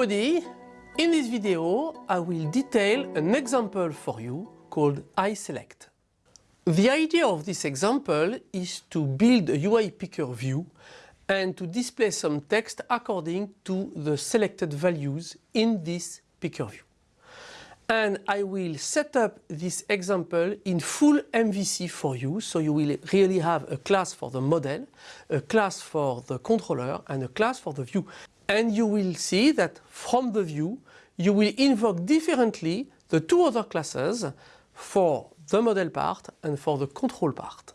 everybody! In this video I will detail an example for you called iSelect. The idea of this example is to build a UI picker view and to display some text according to the selected values in this picker view. And I will set up this example in full MVC for you, so you will really have a class for the model, a class for the controller and a class for the view. And you will see that from the view you will invoke differently the two other classes for the model part and for the control part.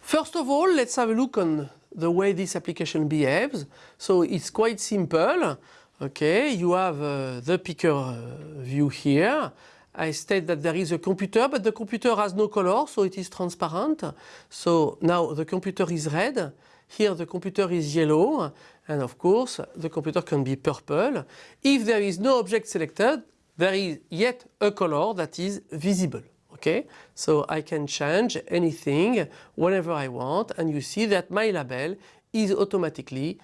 First of all, let's have a look on the way this application behaves. So it's quite simple. Okay, you have uh, the picker uh, view here. I state that there is a computer, but the computer has no color, so it is transparent. So now the computer is red. Here the computer is yellow. And of course, the computer can be purple. If there is no object selected, there is yet a color that is visible. Okay, so I can change anything whenever I want and you see that my label is automatically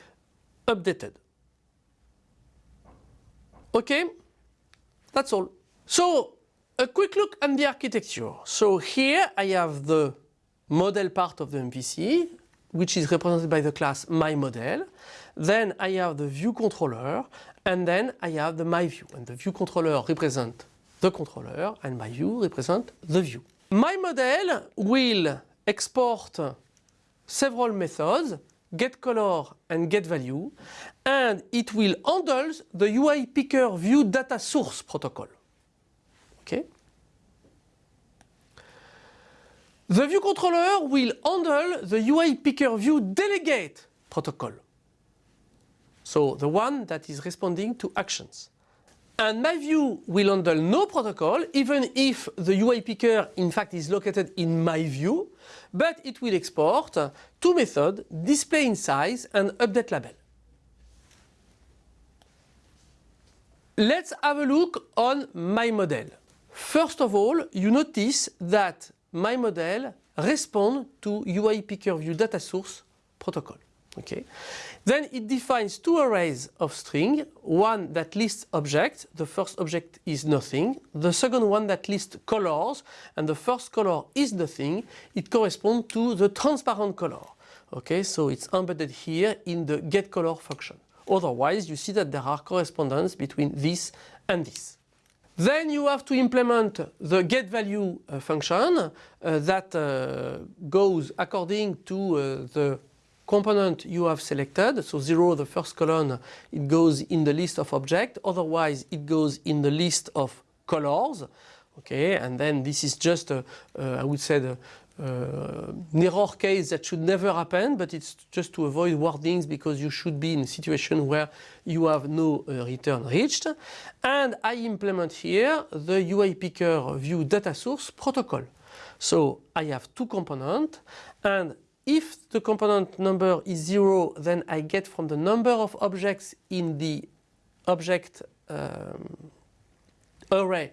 updated. Okay, that's all. So a quick look at the architecture. So here I have the model part of the MVC which is represented by the class myModel. Then I have the view controller and then I have the myView and the view controller represent the controller and myView represent the view. MyModel will export several methods get color and get value and it will handle the UI picker view data source protocol. Okay? The view controller will handle the UI picker view delegate protocol. So the one that is responding to actions. And my view will handle no protocol even if the UI picker in fact is located in my view, but it will export two methods, display in size and update label. Let's have a look on my model. First of all, you notice that myModel responds to UI picker view data source protocol. Okay. Then it defines two arrays of string, one that lists objects, the first object is nothing, the second one that lists colors, and the first color is nothing, it corresponds to the transparent color. Okay, so it's embedded here in the getColor function. Otherwise, you see that there are correspondence between this and this. Then you have to implement the getValue uh, function uh, that uh, goes according to uh, the component you have selected. So 0 the first column it goes in the list of objects otherwise it goes in the list of colors okay and then this is just a, uh, I would say the uh, error case that should never happen but it's just to avoid wordings because you should be in a situation where you have no uh, return reached and I implement here the UI picker view data source protocol. So I have two components and if the component number is 0 then I get from the number of objects in the object um, array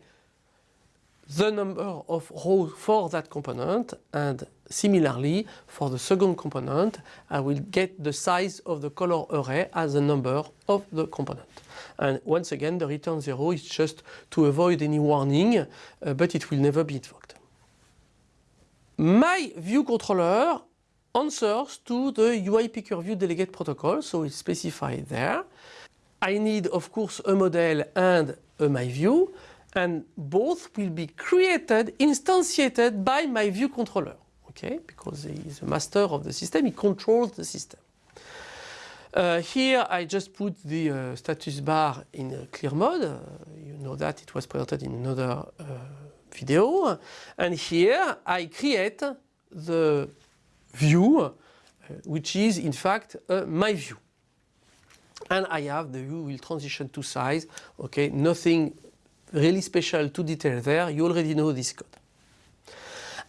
the number of rows for that component and similarly for the second component I will get the size of the color array as the number of the component. And once again the return 0 is just to avoid any warning uh, but it will never be invoked. My view controller answers to the UI picker view delegate protocol, so it's specified there. I need of course a model and a my view and both will be created, instantiated by my view controller. Okay, because he is the master of the system, he controls the system. Uh, here I just put the uh, status bar in a clear mode. Uh, you know that it was presented in another uh, video. And here I create the view uh, which is in fact my view. And I have the view will transition to size, okay, nothing really special to detail there, you already know this code.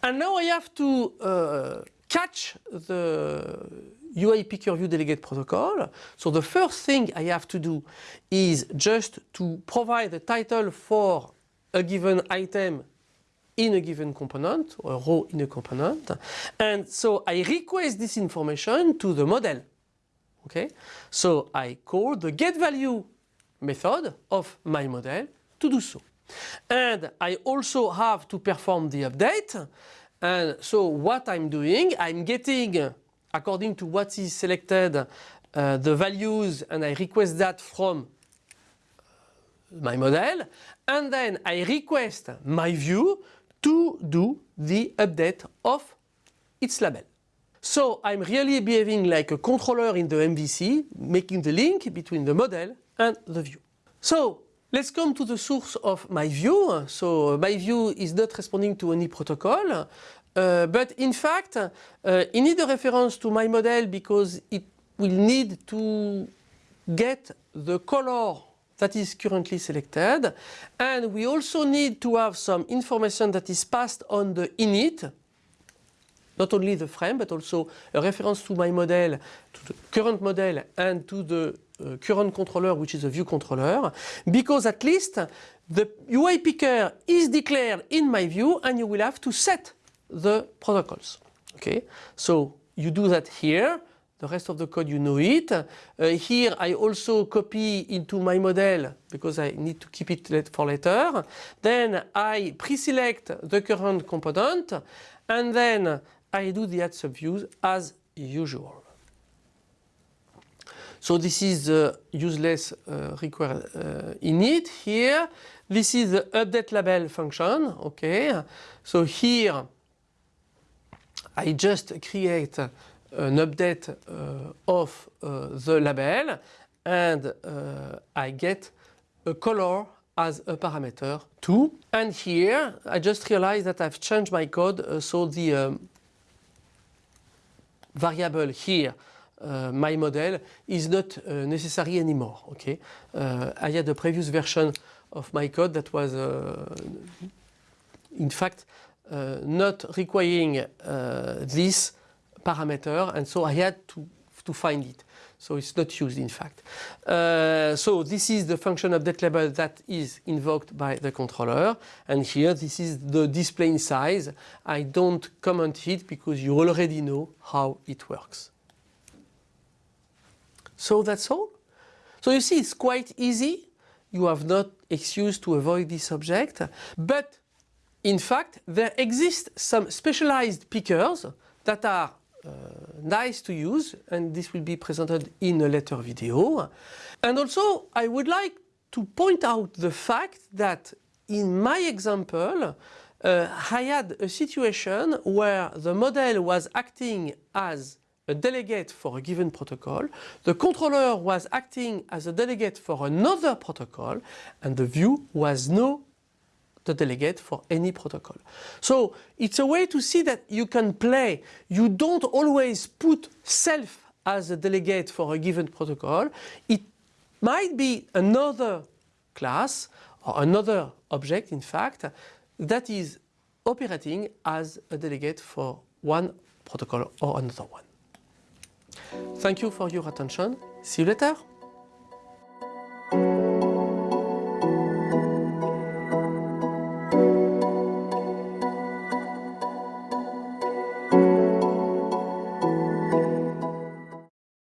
And now I have to uh, catch the UI picker view delegate protocol. So the first thing I have to do is just to provide the title for a given item in a given component or a row in a component and so I request this information to the model okay so I call the get value method of my model to do so. And I also have to perform the update. And so what I'm doing, I'm getting, according to what is selected, uh, the values and I request that from my model. And then I request my view to do the update of its label. So I'm really behaving like a controller in the MVC, making the link between the model and the view. So let's come to the source of my view. So my view is not responding to any protocol, uh, but in fact, uh, it needs a reference to my model because it will need to get the color that is currently selected. And we also need to have some information that is passed on the init, not only the frame, but also a reference to my model, to the current model and to the uh, current controller, which is a view controller, because at least the UI picker is declared in my view and you will have to set the protocols. Okay, so you do that here. The rest of the code you know it. Uh, here I also copy into my model because I need to keep it for later. Then I pre-select the current component and then I do the add subviews as usual. So this is the useless uh, required uh, init here. This is the update label function. Okay? So here I just create an update uh, of uh, the label and uh, I get a color as a parameter too. And here I just realized that I've changed my code uh, so the um, variable here uh, my model is not uh, necessary anymore. Okay, uh, I had a previous version of my code that was in fact not requiring this parameter and so I had to, to find it. So it's not used in fact. Uh, so this is the function update label that is invoked by the controller and here this is the display in size. I don't comment it because you already know how it works. So that's all. So you see it's quite easy. You have not excuse to avoid this object but in fact there exist some specialized pickers that are uh, nice to use and this will be presented in a later video. And also I would like to point out the fact that in my example uh, I had a situation where the model was acting as a delegate for a given protocol, the controller was acting as a delegate for another protocol and the view was no the delegate for any protocol. So it's a way to see that you can play. You don't always put self as a delegate for a given protocol. It might be another class or another object in fact that is operating as a delegate for one protocol or another one. Thank you for your attention. See you later.